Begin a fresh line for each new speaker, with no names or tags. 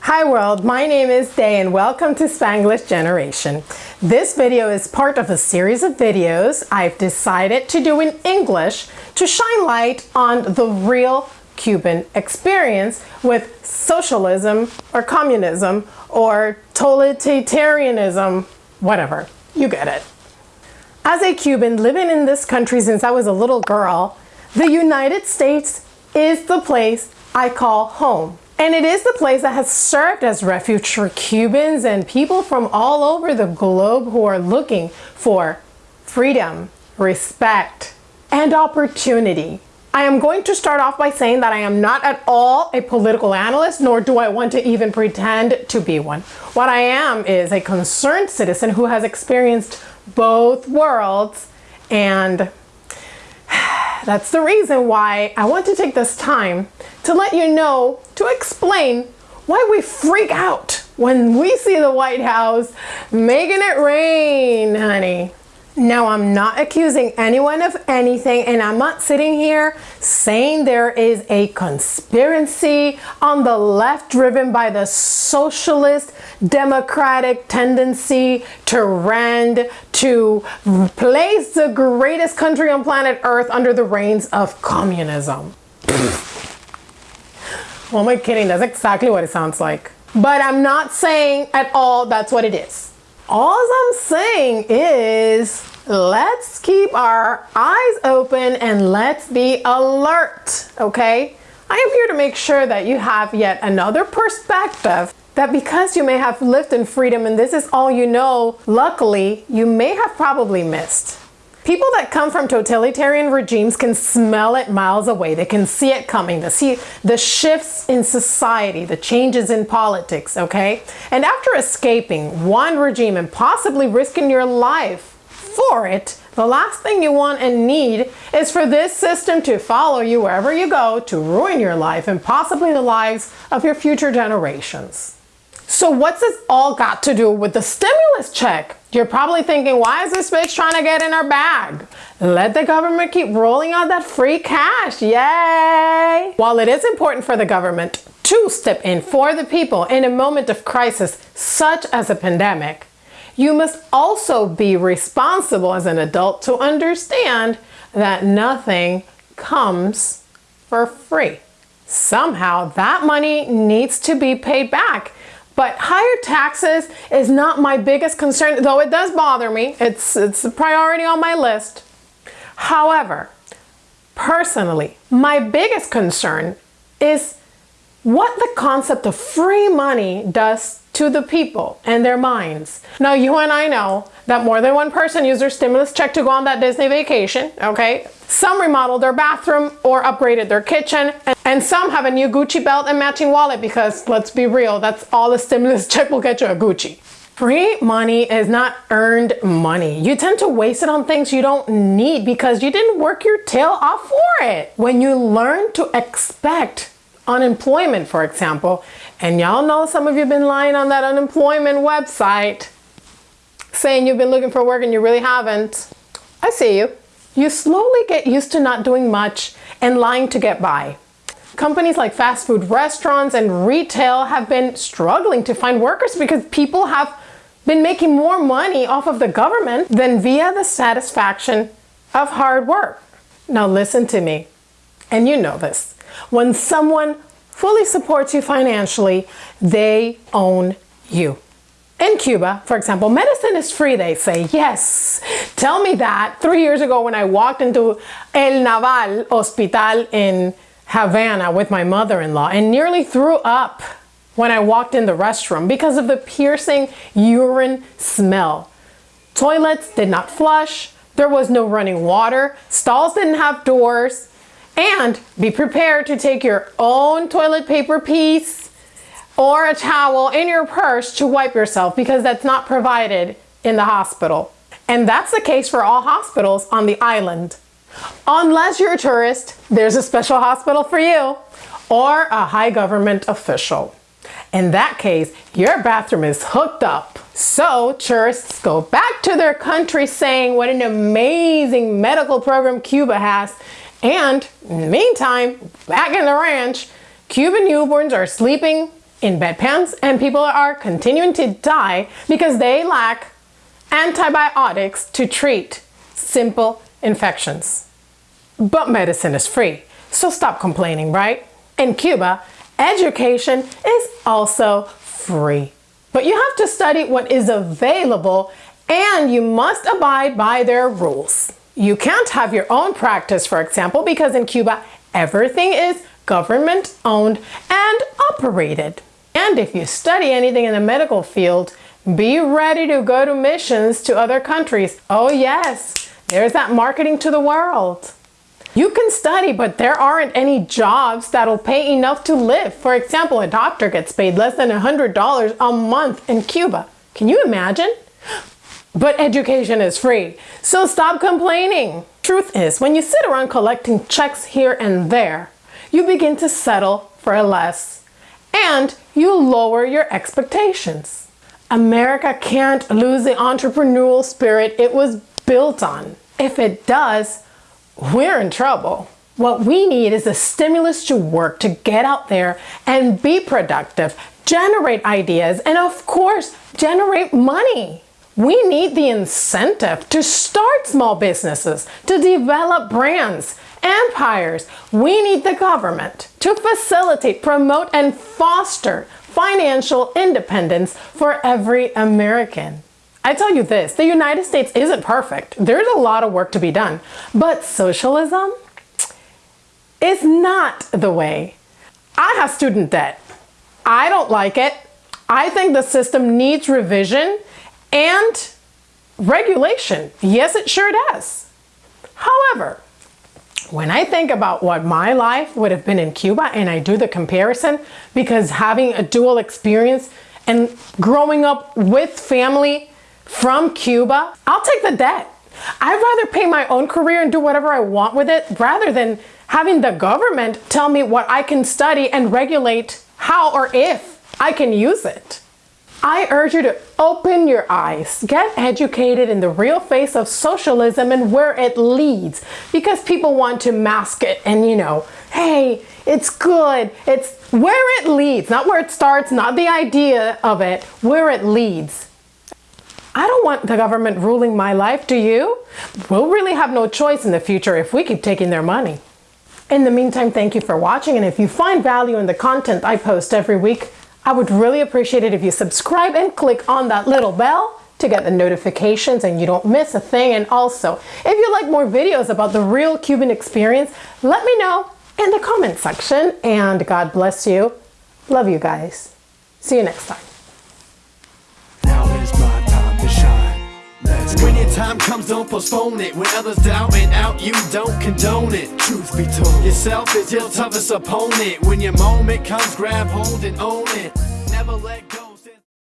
Hi world, my name is Day and welcome to Spanglish Generation. This video is part of a series of videos I've decided to do in English to shine light on the real Cuban experience with socialism or communism or totalitarianism, whatever, you get it. As a Cuban living in this country since I was a little girl, the United States is the place I call home. And it is the place that has served as refuge for Cubans and people from all over the globe who are looking for freedom, respect, and opportunity. I am going to start off by saying that I am not at all a political analyst, nor do I want to even pretend to be one. What I am is a concerned citizen who has experienced both worlds and that's the reason why I want to take this time to let you know, to explain why we freak out when we see the White House making it rain, honey. Now, I'm not accusing anyone of anything, and I'm not sitting here saying there is a conspiracy on the left driven by the socialist democratic tendency to rend, to place the greatest country on planet Earth under the reigns of communism. am I kidding? That's exactly what it sounds like. But I'm not saying at all that's what it is. All I'm saying is let's keep our eyes open and let's be alert, okay? I am here to make sure that you have yet another perspective that because you may have lived in freedom and this is all you know, luckily, you may have probably missed. People that come from totalitarian regimes can smell it miles away. They can see it coming. They see the shifts in society, the changes in politics, okay? And after escaping one regime and possibly risking your life for it, the last thing you want and need is for this system to follow you wherever you go to ruin your life and possibly the lives of your future generations. So what's this all got to do with the stimulus check? You're probably thinking, why is this bitch trying to get in our bag? Let the government keep rolling out that free cash, yay! While it is important for the government to step in for the people in a moment of crisis, such as a pandemic, you must also be responsible as an adult to understand that nothing comes for free. Somehow that money needs to be paid back but higher taxes is not my biggest concern, though it does bother me. It's, it's a priority on my list. However, personally, my biggest concern is what the concept of free money does to the people and their minds. Now, you and I know that more than one person used their stimulus check to go on that Disney vacation, okay? Some remodeled their bathroom or upgraded their kitchen, and some have a new Gucci belt and matching wallet because let's be real, that's all the stimulus check will get you a Gucci. Free money is not earned money. You tend to waste it on things you don't need because you didn't work your tail off for it. When you learn to expect unemployment, for example, and y'all know some of you have been lying on that unemployment website saying you've been looking for work and you really haven't. I see you. You slowly get used to not doing much and lying to get by. Companies like fast food restaurants and retail have been struggling to find workers because people have been making more money off of the government than via the satisfaction of hard work. Now listen to me, and you know this. When someone fully supports you financially, they own you. In Cuba, for example, medicine is free, they say. Yes, tell me that. Three years ago when I walked into El Naval Hospital in Havana with my mother-in-law and nearly threw up when I walked in the restroom because of the piercing urine smell. Toilets did not flush, there was no running water, stalls didn't have doors, and be prepared to take your own toilet paper piece or a towel in your purse to wipe yourself because that's not provided in the hospital. And that's the case for all hospitals on the island. Unless you're a tourist, there's a special hospital for you or a high government official. In that case, your bathroom is hooked up. So tourists go back to their country saying what an amazing medical program Cuba has. And in the meantime, back in the ranch, Cuban newborns are sleeping in bedpans and people are continuing to die because they lack antibiotics to treat simple infections. But medicine is free, so stop complaining, right? In Cuba, education is also free. But you have to study what is available and you must abide by their rules. You can't have your own practice, for example, because in Cuba, everything is government owned and operated. And if you study anything in the medical field, be ready to go to missions to other countries. Oh yes, there's that marketing to the world. You can study, but there aren't any jobs that'll pay enough to live. For example, a doctor gets paid less than $100 a month in Cuba. Can you imagine? But education is free, so stop complaining. Truth is, when you sit around collecting checks here and there, you begin to settle for less and you lower your expectations. America can't lose the entrepreneurial spirit it was built on. If it does, we're in trouble. What we need is a stimulus to work, to get out there and be productive, generate ideas, and of course, generate money. We need the incentive to start small businesses, to develop brands, empires. We need the government to facilitate, promote, and foster financial independence for every American. I tell you this, the United States isn't perfect. There's a lot of work to be done, but socialism is not the way. I have student debt. I don't like it. I think the system needs revision and regulation. Yes, it sure does. However, when I think about what my life would have been in Cuba and I do the comparison because having a dual experience and growing up with family from Cuba, I'll take the debt. I'd rather pay my own career and do whatever I want with it rather than having the government tell me what I can study and regulate how or if I can use it. I urge you to open your eyes, get educated in the real face of socialism and where it leads because people want to mask it and you know, hey, it's good. It's where it leads, not where it starts, not the idea of it, where it leads. I don't want the government ruling my life, do you? We'll really have no choice in the future if we keep taking their money. In the meantime, thank you for watching and if you find value in the content I post every week, I would really appreciate it if you subscribe and click on that little bell to get the notifications and you don't miss a thing. And also, if you like more videos about the real Cuban experience, let me know in the comment section. And God bless you. Love you guys. See you next time.
When your time comes, don't postpone it. When others doubt and out, you don't condone it. Truth be told, yourself is your toughest opponent. When your moment comes, grab hold and own it. Never let go.